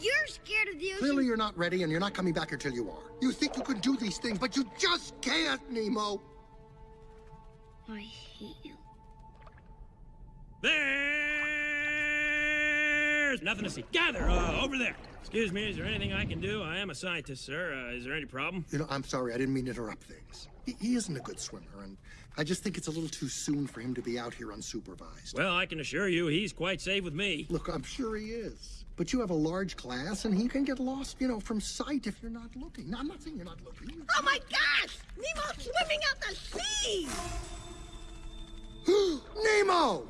You're scared of the ocean. Clearly you're not ready and you're not coming back until you are. You think you can do these things, but you just can't, Nemo. I hate you. There's nothing to see. Gather uh, over there. Excuse me, is there anything I can do? I am a scientist, sir. Uh, is there any problem? You know, I'm sorry, I didn't mean to interrupt things. He, he isn't a good swimmer, and I just think it's a little too soon for him to be out here unsupervised. Well, I can assure you he's quite safe with me. Look, I'm sure he is. But you have a large class, and he can get lost, you know, from sight if you're not looking. Now, I'm not saying you're not looking. Oh my gosh! Nemo's swimming out the sea! Nemo!